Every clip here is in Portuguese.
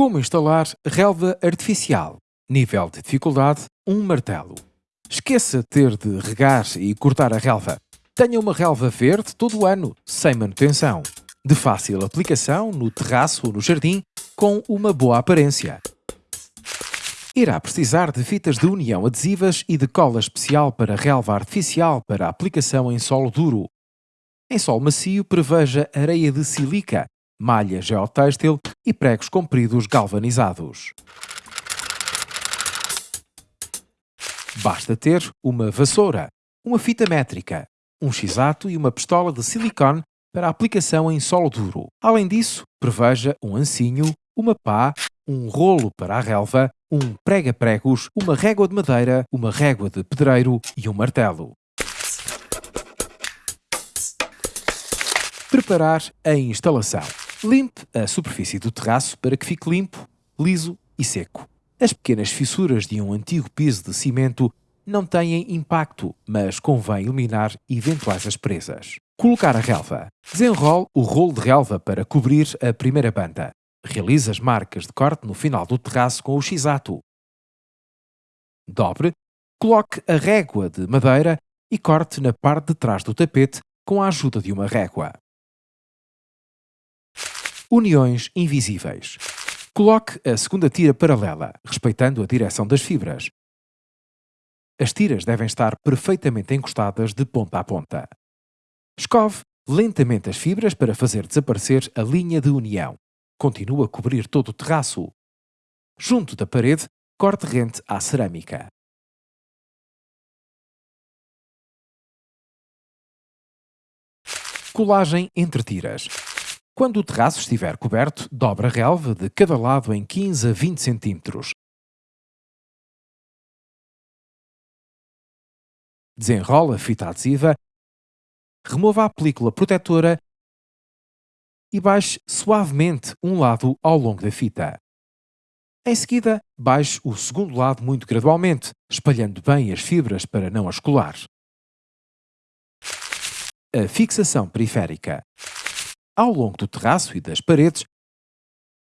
Como instalar relva artificial? Nível de dificuldade: um martelo. Esqueça ter de regar e cortar a relva. Tenha uma relva verde todo o ano, sem manutenção. De fácil aplicação no terraço ou no jardim, com uma boa aparência. Irá precisar de fitas de união adesivas e de cola especial para relva artificial para aplicação em solo duro. Em solo macio, preveja areia de silica, malha geotêxtil e pregos compridos galvanizados. Basta ter uma vassoura, uma fita métrica, um x-ato e uma pistola de silicone para aplicação em solo duro. Além disso, preveja um ancinho, uma pá, um rolo para a relva, um prega-pregos, uma régua de madeira, uma régua de pedreiro e um martelo. Preparar a instalação. Limpe a superfície do terraço para que fique limpo, liso e seco. As pequenas fissuras de um antigo piso de cimento não têm impacto, mas convém eliminar eventuais asperezas. Colocar a relva. Desenrole o rolo de relva para cobrir a primeira banda. Realize as marcas de corte no final do terraço com o x-ato. Dobre. Coloque a régua de madeira e corte na parte de trás do tapete com a ajuda de uma régua. Uniões invisíveis. Coloque a segunda tira paralela, respeitando a direção das fibras. As tiras devem estar perfeitamente encostadas de ponta a ponta. Escove lentamente as fibras para fazer desaparecer a linha de união. Continua a cobrir todo o terraço. Junto da parede, corte rente à cerâmica. Colagem entre tiras. Quando o terraço estiver coberto, dobra a relva de cada lado em 15 a 20 cm. Desenrola a fita adesiva, remova a película protetora e baixe suavemente um lado ao longo da fita. Em seguida, baixe o segundo lado muito gradualmente, espalhando bem as fibras para não as colar. A fixação periférica. Ao longo do terraço e das paredes,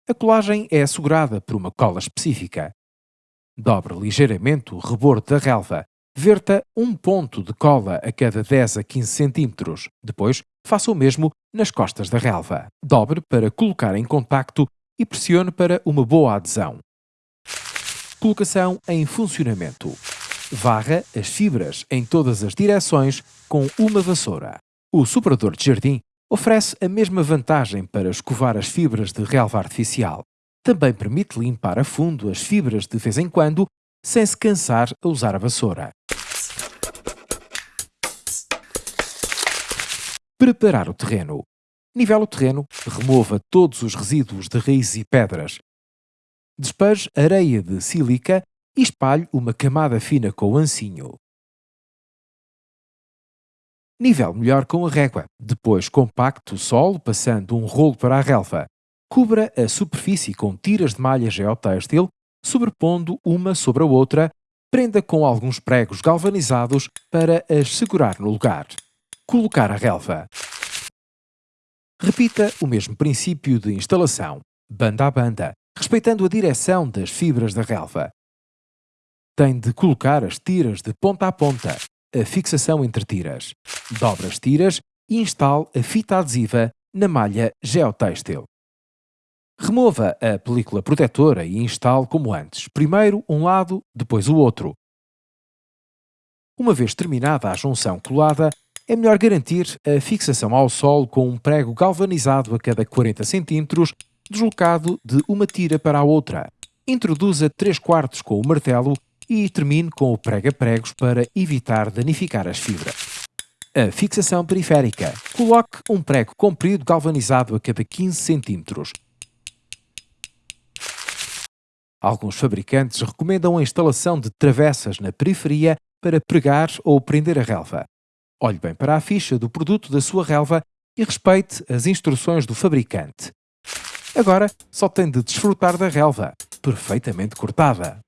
a colagem é assegurada por uma cola específica. Dobre ligeiramente o rebordo da relva. Verta um ponto de cola a cada 10 a 15 cm. Depois, faça o mesmo nas costas da relva. Dobre para colocar em contacto e pressione para uma boa adesão. Colocação em funcionamento. Varra as fibras em todas as direções com uma vassoura. O superador de jardim oferece a mesma vantagem para escovar as fibras de relva artificial. Também permite limpar a fundo as fibras de vez em quando, sem se cansar a usar a vassoura. Preparar o terreno. Nivela o terreno, remova todos os resíduos de raízes e pedras. Despeje areia de sílica e espalhe uma camada fina com o ancinho. Nível melhor com a régua. Depois compacte o solo passando um rolo para a relva. Cubra a superfície com tiras de malha geotêxtil, sobrepondo uma sobre a outra. Prenda com alguns pregos galvanizados para as segurar no lugar. Colocar a relva. Repita o mesmo princípio de instalação, banda a banda, respeitando a direção das fibras da relva. Tem de colocar as tiras de ponta a ponta, a fixação entre tiras. Dobre as tiras e instale a fita adesiva na malha geotêxtil. Remova a película protetora e instale como antes, primeiro um lado, depois o outro. Uma vez terminada a junção colada, é melhor garantir a fixação ao solo com um prego galvanizado a cada 40 cm, deslocado de uma tira para a outra. Introduza 3 quartos com o martelo e termine com o prega-pregos para evitar danificar as fibras. A fixação periférica. Coloque um prego comprido galvanizado a cada 15 cm. Alguns fabricantes recomendam a instalação de travessas na periferia para pregar ou prender a relva. Olhe bem para a ficha do produto da sua relva e respeite as instruções do fabricante. Agora só tem de desfrutar da relva, perfeitamente cortada.